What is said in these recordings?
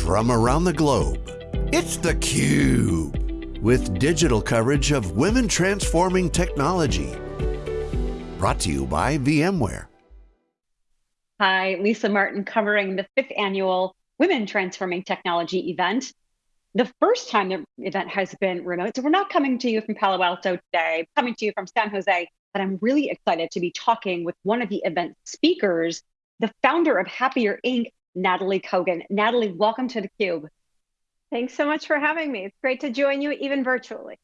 from around the globe. It's theCUBE, with digital coverage of women transforming technology. Brought to you by VMware. Hi, Lisa Martin covering the fifth annual Women Transforming Technology event. The first time the event has been remote, so we're not coming to you from Palo Alto today, coming to you from San Jose, but I'm really excited to be talking with one of the event speakers, the founder of Happier Inc., Natalie Kogan. Natalie, welcome to theCUBE. Thanks so much for having me. It's great to join you even virtually.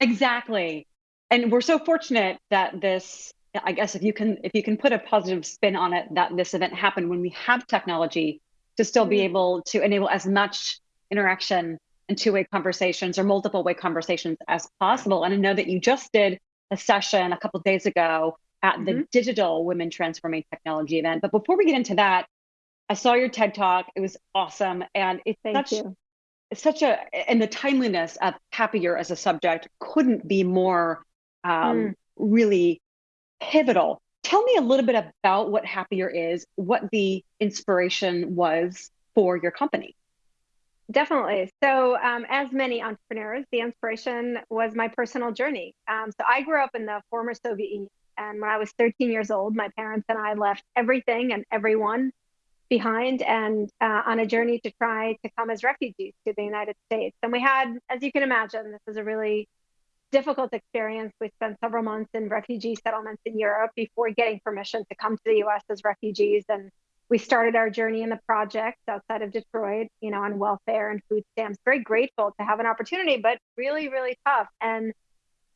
Exactly. And we're so fortunate that this, I guess if you can if you can put a positive spin on it, that this event happened when we have technology to still be mm-hmm. able to enable as much interaction and two-way conversations or multiple way conversations as possible. And I know that you just did a session a couple days ago at the mm -hmm. digital women transforming technology event. But before we get into that, I saw your TED talk. It was awesome. And it's Thank such you. it's such a and the timeliness of happier as a subject couldn't be more um, mm. really pivotal. Tell me a little bit about what happier is, what the inspiration was for your company. Definitely. So, um, as many entrepreneurs, the inspiration was my personal journey. Um, so, I grew up in the former Soviet Union. And when I was 13 years old, my parents and I left everything and everyone behind and uh, on a journey to try to come as refugees to the United States. And we had, as you can imagine, this was a really difficult experience. We spent several months in refugee settlements in Europe before getting permission to come to the US as refugees. And we started our journey in the projects outside of Detroit, you know, on welfare and food stamps. Very grateful to have an opportunity, but really, really tough. And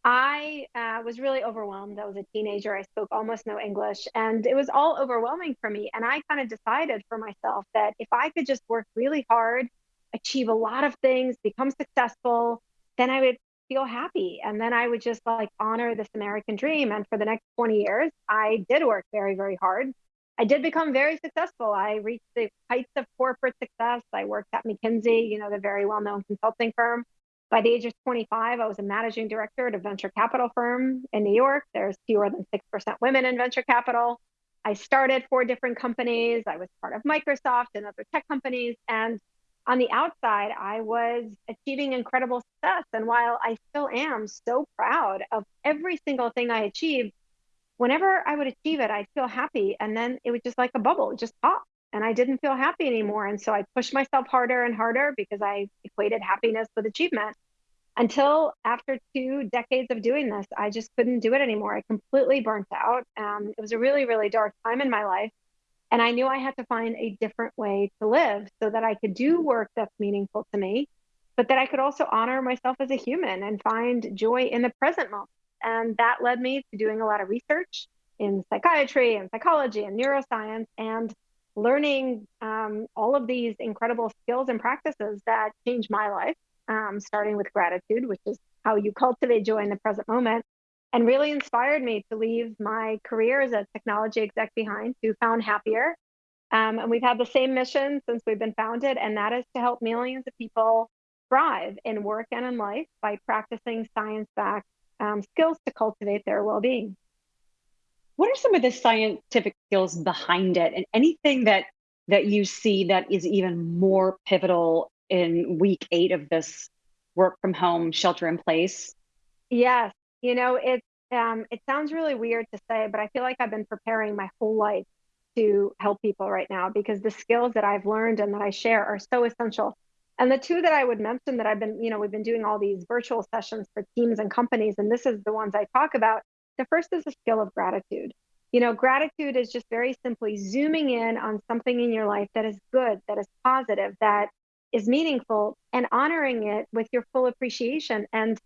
I uh, was really overwhelmed. I was a teenager. I spoke almost no English, and it was all overwhelming for me. And I kind of decided for myself that if I could just work really hard, achieve a lot of things, become successful, then I would feel happy. And then I would just like honor this American dream. And for the next 20 years, I did work very, very hard. I did become very successful. I reached the heights of corporate success. I worked at McKinsey, you know, the very well known consulting firm. By the age of 25, I was a managing director at a venture capital firm in New York. There's fewer than 6% women in venture capital. I started four different companies. I was part of Microsoft and other tech companies. And on the outside, I was achieving incredible success. And while I still am so proud of every single thing I achieved, whenever I would achieve it, I'd feel happy. And then it was just like a bubble, just pop. And I didn't feel happy anymore. And so I pushed myself harder and harder because I equated happiness with achievement until after two decades of doing this, I just couldn't do it anymore. I completely burnt out. Um, it was a really, really dark time in my life. And I knew I had to find a different way to live so that I could do work that's meaningful to me, but that I could also honor myself as a human and find joy in the present moment. And that led me to doing a lot of research in psychiatry and psychology and neuroscience and learning um, all of these incredible skills and practices that changed my life, um, starting with gratitude, which is how you cultivate joy in the present moment, and really inspired me to leave my career as a technology exec behind to found Happier. Um, and we've had the same mission since we've been founded, and that is to help millions of people thrive in work and in life by practicing science backed um, skills to cultivate their well being. What are some of the scientific skills behind it, and anything that that you see that is even more pivotal in week eight of this work from home, shelter in place? Yes, you know it. Um, it sounds really weird to say, but I feel like I've been preparing my whole life to help people right now because the skills that I've learned and that I share are so essential and the two that I would mention that I've been, you know, we've been doing all these virtual sessions for teams and companies, and this is the ones I talk about. The first is the skill of gratitude. You know, gratitude is just very simply zooming in on something in your life that is good, that is positive, that is meaningful, and honoring it with your full appreciation. And,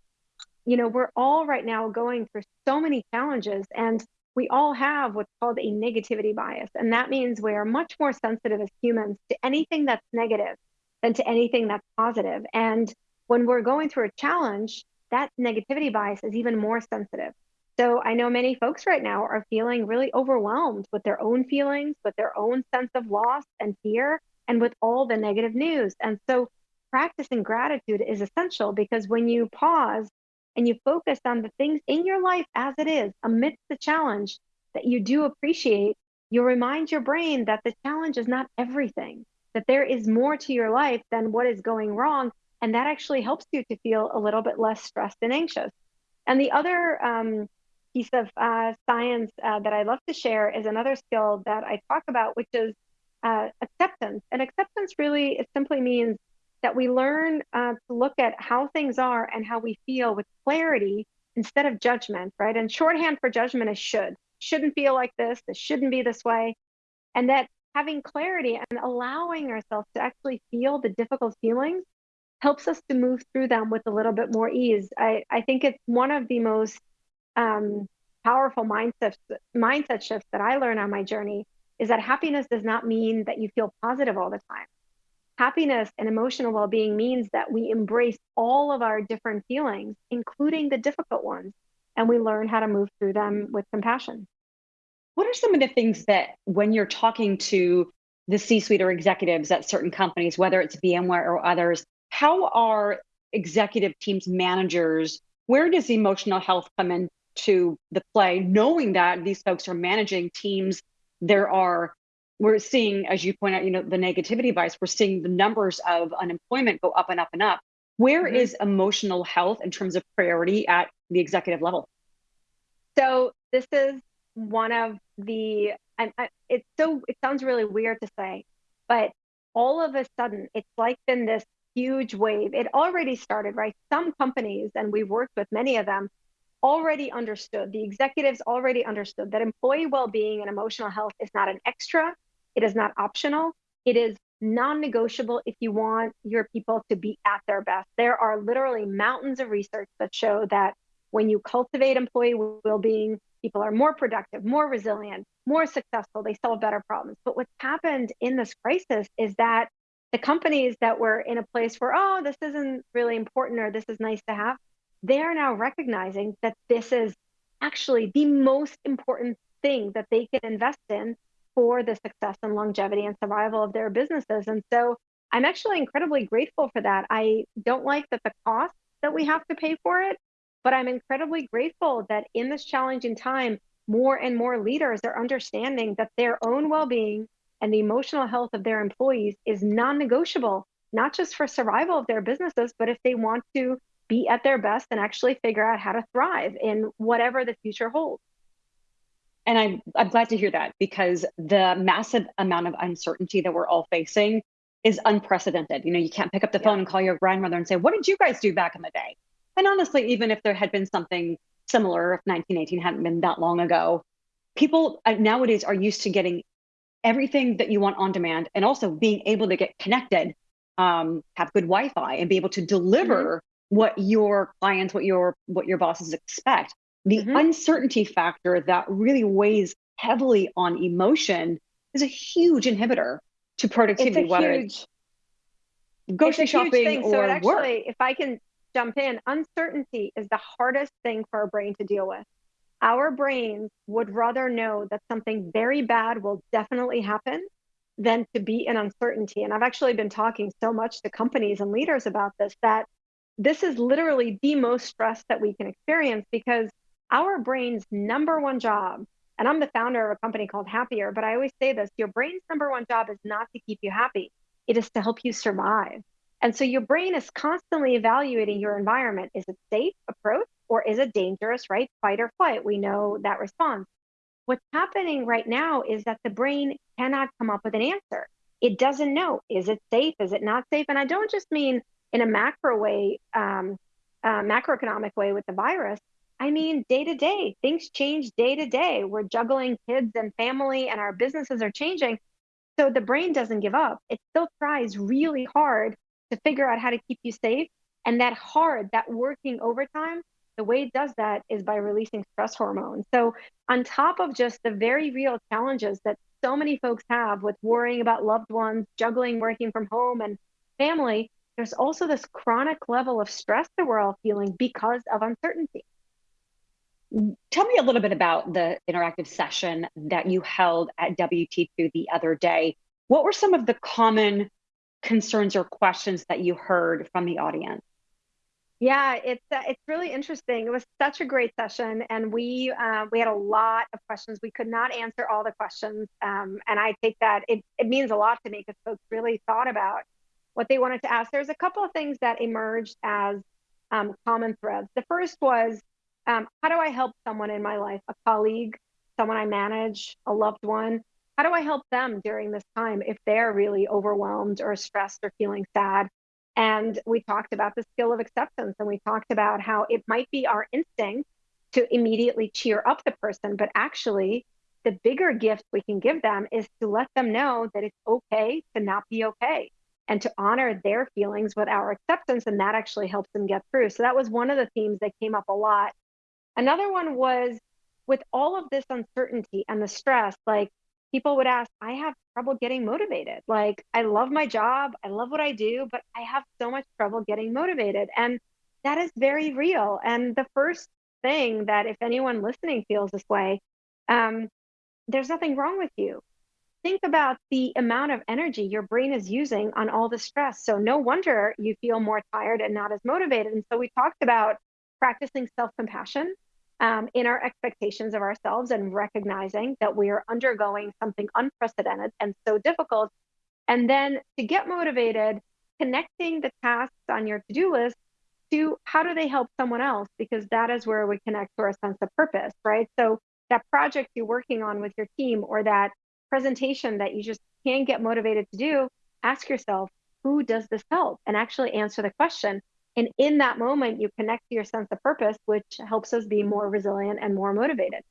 you know, we're all right now going through so many challenges, and we all have what's called a negativity bias. And that means we are much more sensitive as humans to anything that's negative than to anything that's positive. And when we're going through a challenge, that negativity bias is even more sensitive. So I know many folks right now are feeling really overwhelmed with their own feelings, with their own sense of loss and fear, and with all the negative news. And so practicing gratitude is essential because when you pause and you focus on the things in your life as it is, amidst the challenge that you do appreciate, you remind your brain that the challenge is not everything that there is more to your life than what is going wrong. And that actually helps you to feel a little bit less stressed and anxious. And the other um, piece of uh, science uh, that I love to share is another skill that I talk about, which is uh, acceptance. And acceptance really it simply means that we learn uh, to look at how things are and how we feel with clarity instead of judgment, right? And shorthand for judgment is should. Shouldn't feel like this. This shouldn't be this way. And that having clarity and allowing ourselves to actually feel the difficult feelings helps us to move through them with a little bit more ease. I, I think it's one of the most um, powerful mindset mindset shifts that I learned on my journey is that happiness does not mean that you feel positive all the time. Happiness and emotional well-being means that we embrace all of our different feelings, including the difficult ones, and we learn how to move through them with compassion. What are some of the things that when you're talking to the C-suite or executives at certain companies, whether it's VMware or others, how are executive teams managers where does emotional health come into the play knowing that these folks are managing teams there are we're seeing as you point out you know the negativity bias we're seeing the numbers of unemployment go up and up and up Where mm-hmm. is emotional health in terms of priority at the executive level so this is one of the I, I, it's so it sounds really weird to say but all of a sudden it's like been this huge wave. It already started, right? Some companies, and we've worked with many of them, already understood, the executives already understood that employee well being and emotional health is not an extra, it is not optional, it is non negotiable if you want your people to be at their best. There are literally mountains of research that show that when you cultivate employee well being, people are more productive, more resilient, more successful, they solve better problems. But what's happened in this crisis is that the companies that were in a place where, oh, this isn't really important or this is nice to have, they are now recognizing that this is actually the most important thing that they can invest in for the success and longevity and survival of their businesses. And so I'm actually incredibly grateful for that. I don't like that the cost that we have to pay for it, but I'm incredibly grateful that in this challenging time, more and more leaders are understanding that their own well being and the emotional health of their employees is non negotiable, not just for survival of their businesses, but if they want to be at their best and actually figure out how to thrive in whatever the future holds. And I'm, I'm glad to hear that because the massive amount of uncertainty that we're all facing is unprecedented. You know, you can't pick up the phone yeah. and call your grandmother and say, What did you guys do back in the day? And honestly, even if there had been something similar, if 1918 hadn't been that long ago, people uh, nowadays are used to getting everything that you want on demand and also being able to get connected um, have good wi-fi and be able to deliver mm-hmm. What your clients what your what your bosses expect the mm-hmm. uncertainty factor that really weighs heavily on emotion is a huge inhibitor to productivity it's whether huge, it's grocery it's shopping or so actually work. if i can jump in uncertainty is the hardest thing for our brain to deal with our brains would rather know that something very bad will definitely happen than to be in uncertainty. And I've actually been talking so much to companies and leaders about this that this is literally the most stress that we can experience because our brain's number one job, and I'm the founder of a company called Happier, but I always say this your brain's number one job is not to keep you happy, it is to help you survive. And so your brain is constantly evaluating your environment. Is it safe approach? or is it dangerous, right? Fight or flight. We know that response. What's happening right now is that the brain cannot come up with an answer. It doesn't know is it safe? Is it not safe? And I don't just mean in a macro way, um, uh, macroeconomic way with the virus. I mean, day to day, things change day to day. We're juggling kids and family, and our businesses are changing. So the brain doesn't give up. It still tries really hard to figure out how to keep you safe. And that hard, that working overtime the way it does that is by releasing stress hormones. So, on top of just the very real challenges that so many folks have with worrying about loved ones, juggling working from home and family, there's also this chronic level of stress that we're all feeling because of uncertainty. Tell me a little bit about the interactive session that you held at WT2 the other day. What were some of the common concerns or questions that you heard from the audience? Yeah, it's uh, it's really interesting. It was such a great session, and we uh, we had a lot of questions. We could not answer all the questions, um, and I take that it it means a lot to me because folks really thought about what they wanted to ask. There's a couple of things that emerged as um, common threads. The first was, um, how do I help someone in my life, a colleague, someone I manage, a loved one? How do I help them during this time if they're really overwhelmed or stressed or feeling sad? And we talked about the skill of acceptance and we talked about how it might be our instinct to immediately cheer up the person, but actually, the bigger gift we can give them is to let them know that it's okay to not be okay and to honor their feelings with our acceptance. And that actually helps them get through. So that was one of the themes that came up a lot. Another one was with all of this uncertainty and the stress, like people would ask, I have trouble getting motivated. Like, I love my job, I love what I do, but I have so much trouble getting motivated. And that is very real. And the first thing that, if anyone listening feels this way, um, there's nothing wrong with you. Think about the amount of energy your brain is using on all the stress. So, no wonder you feel more tired and not as motivated. And so, we talked about practicing self compassion um, in our expectations of ourselves and recognizing that we are undergoing something unprecedented and so difficult. And then to get motivated, connecting the tasks on your to do list to how do they help someone else? Because that is where we connect to our sense of purpose, right? So that project you're working on with your team or that presentation that you just can't get motivated to do, ask yourself, who does this help? And actually answer the question and in that moment, you connect to your sense of purpose, which helps us be more resilient and more motivated.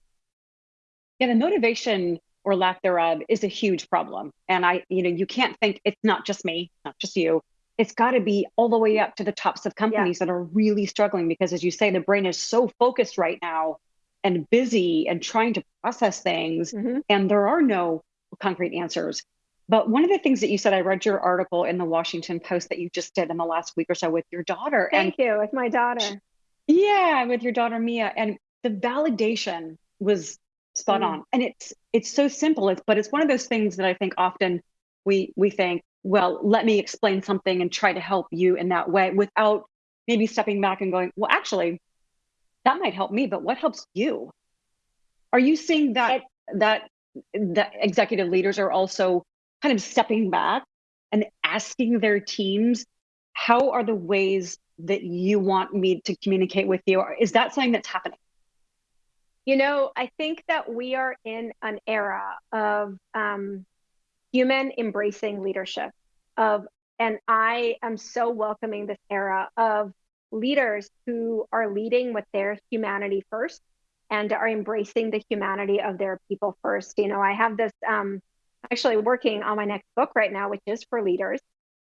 Yeah, the motivation or lack thereof is a huge problem. And I, you know, you can't think it's not just me, not just you. It's got to be all the way up to the tops of companies yeah. that are really struggling because, as you say, the brain is so focused right now and busy and trying to process things, mm-hmm. and there are no concrete answers. But one of the things that you said, I read your article in the Washington Post that you just did in the last week or so with your daughter. Thank and, you, with my daughter. Yeah, with your daughter Mia, and the validation was spot mm. on. And it's it's so simple. It's but it's one of those things that I think often we we think, well, let me explain something and try to help you in that way without maybe stepping back and going, well, actually, that might help me, but what helps you? Are you seeing that it, that that executive leaders are also kind of stepping back and asking their teams, how are the ways that you want me to communicate with you? Is that something that's happening? You know, I think that we are in an era of um, human embracing leadership of and I am so welcoming this era of leaders who are leading with their humanity first and are embracing the humanity of their people first. You know, I have this um, actually working on my next book right now, which is for leaders.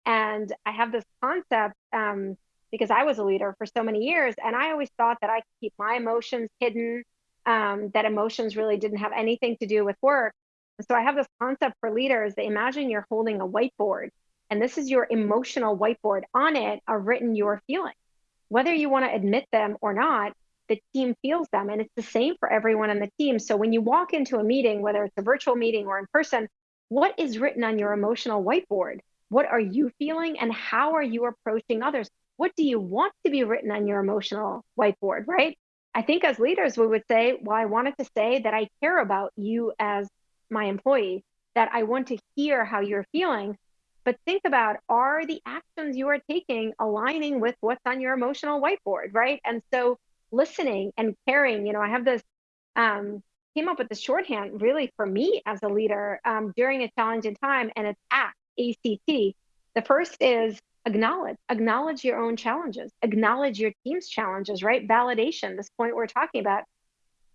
And I have this concept um, because I was a leader for so many years, and I always thought that I could keep my emotions hidden, um, that emotions really didn't have anything to do with work. so I have this concept for leaders that imagine you're holding a whiteboard, and this is your emotional whiteboard. On it are written your feelings. Whether you want to admit them or not, the team feels them. And it's the same for everyone on the team. So when you walk into a meeting, whether it's a virtual meeting or in person, what is written on your emotional whiteboard? What are you feeling and how are you approaching others? What do you want to be written on your emotional whiteboard, right? I think as leaders, we would say, well, I wanted to say that I care about you as my employee, that I want to hear how you're feeling. But think about are the actions you are taking aligning with what's on your emotional whiteboard, right? And so listening and caring, you know, I have this um, came up with the shorthand really for me as a leader um, during a challenging time, and it's ACT, ACT. The first is acknowledge, acknowledge your own challenges, acknowledge your team's challenges, right? Validation, this point we're talking about.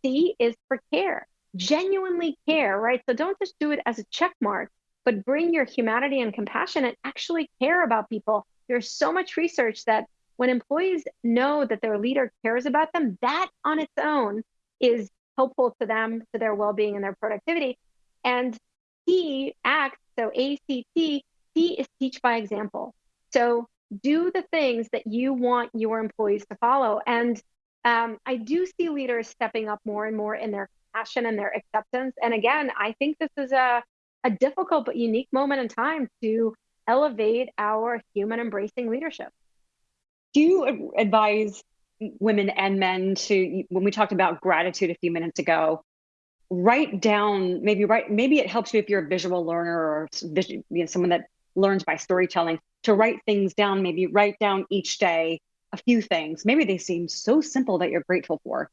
C is for care, genuinely care, right? So don't just do it as a check mark, but bring your humanity and compassion and actually care about people. There's so much research that when employees know that their leader cares about them, that on its own is helpful to them, to their well being and their productivity. And T acts, so ACT, T is teach by example. So do the things that you want your employees to follow. And um, I do see leaders stepping up more and more in their passion and their acceptance. And again, I think this is a, a difficult but unique moment in time to elevate our human embracing leadership. Do you advise women and men to when we talked about gratitude a few minutes ago write down maybe write maybe it helps you if you're a visual learner or you know, someone that learns by storytelling to write things down maybe write down each day a few things. Maybe they seem so simple that you're grateful for.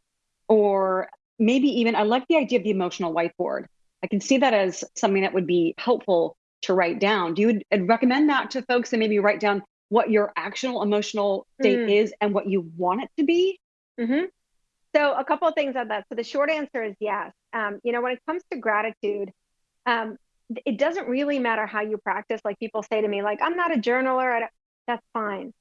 Or maybe even i like the idea of the emotional whiteboard. I can see that as something that would be helpful to write down. Do you recommend that to folks and maybe write down what your actual emotional state mm. is and what you want it to be? Mm-hmm. So, a couple of things on that. So, the short answer is yes. Um, you know, when it comes to gratitude, um, it doesn't really matter how you practice. Like people say to me, like, I'm not a journaler. That's fine.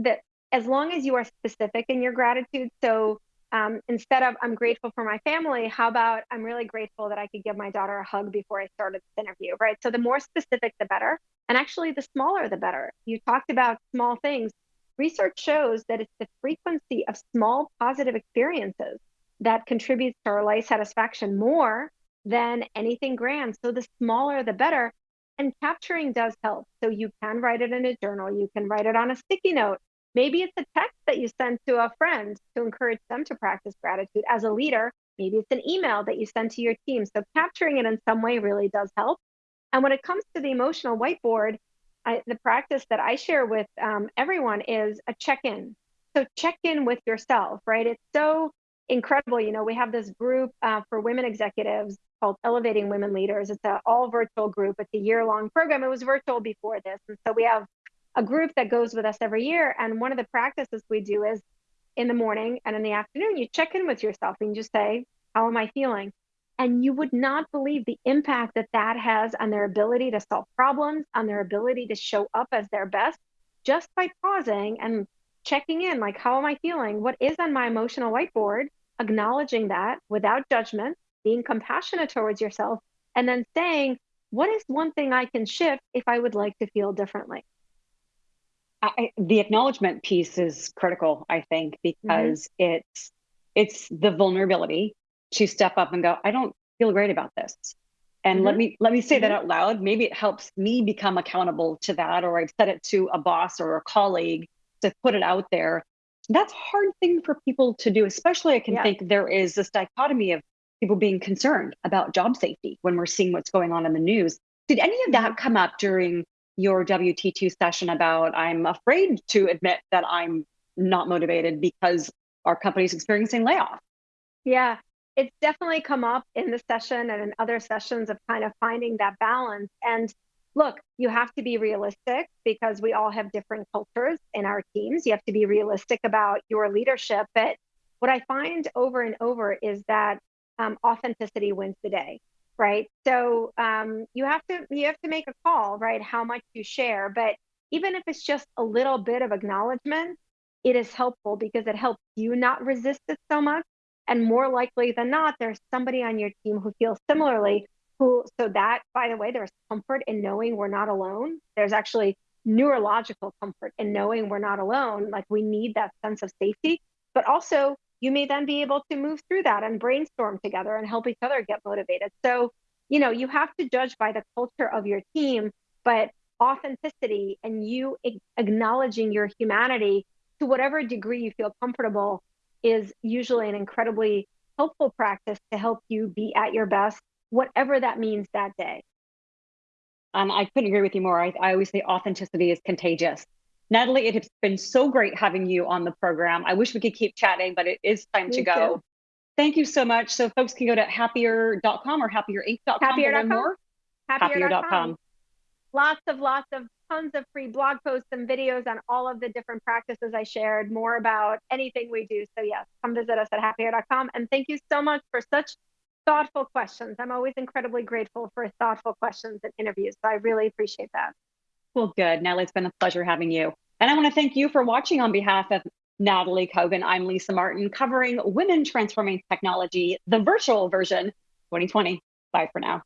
That as long as you are specific in your gratitude. So, um, instead of I'm grateful for my family, how about I'm really grateful that I could give my daughter a hug before I started this interview, right? So the more specific, the better. And actually, the smaller, the better. You talked about small things. Research shows that it's the frequency of small positive experiences that contributes to our life satisfaction more than anything grand. So the smaller, the better. And capturing does help. So you can write it in a journal, you can write it on a sticky note. Maybe it's a text that you send to a friend to encourage them to practice gratitude as a leader. Maybe it's an email that you send to your team. So capturing it in some way really does help. And when it comes to the emotional whiteboard, I, the practice that I share with um, everyone is a check in. So check in with yourself, right? It's so incredible. You know, we have this group uh, for women executives called Elevating Women Leaders. It's an all virtual group. It's a year long program. It was virtual before this. And so we have a group that goes with us every year. And one of the practices we do is in the morning and in the afternoon, you check in with yourself and you just say, How am I feeling? And you would not believe the impact that that has on their ability to solve problems, on their ability to show up as their best, just by pausing and checking in like, how am I feeling? What is on my emotional whiteboard? Acknowledging that without judgment, being compassionate towards yourself, and then saying, what is one thing I can shift if I would like to feel differently? I, the acknowledgement piece is critical, I think, mm-hmm. because mm-hmm. it's it's the vulnerability to step up and go, I don't feel great about this. And mm-hmm. let me let me say mm-hmm. that out loud. Maybe it helps me become accountable to that, or I've said it to a boss or a colleague to put it out there. That's a hard thing for people to do, especially I can yeah. think there is this dichotomy of people being concerned about job safety when we're seeing what's going on in the news. Did any of that mm-hmm. come up during your WT2 session about I'm afraid to admit that I'm not motivated because our company's experiencing layoff? Yeah, it's definitely come up in the session and in other sessions of kind of finding that balance. And look, you have to be realistic because we all have different cultures in our teams. You have to be realistic about your leadership. But what I find over and over is that um, authenticity wins the day, right? So um, you have to you have to make a call, right? How much you share, but even if it's just a little bit of acknowledgement, it is helpful because it helps you not resist it so much and more likely than not, there's somebody on your team who feels similarly. Who, so that, by the way, there's comfort in knowing we're not alone. There's actually neurological comfort in knowing we're not alone. Like we need that sense of safety, but also you may then be able to move through that and brainstorm together and help each other get motivated. So, you know, you have to judge by the culture of your team, but authenticity and you acknowledging your humanity to whatever degree you feel comfortable is usually an incredibly helpful practice to help you be at your best, whatever that means that day. And I couldn't agree with you more. I, I always say authenticity is contagious. Natalie, it has been so great having you on the program. I wish we could keep chatting, but it is time Me to go. Too. Thank you so much. So folks can go to happier.com or happierinc.com happier.com. more. Happier.com. happier.com. Lots of lots of tons of free blog posts and videos on all of the different practices I shared, more about anything we do. So, yes, come visit us at happier.com. And thank you so much for such thoughtful questions. I'm always incredibly grateful for thoughtful questions and interviews. So, I really appreciate that. Well, good. Natalie, it's been a pleasure having you. And I want to thank you for watching on behalf of Natalie Kogan. I'm Lisa Martin covering Women Transforming Technology, the virtual version 2020. Bye for now.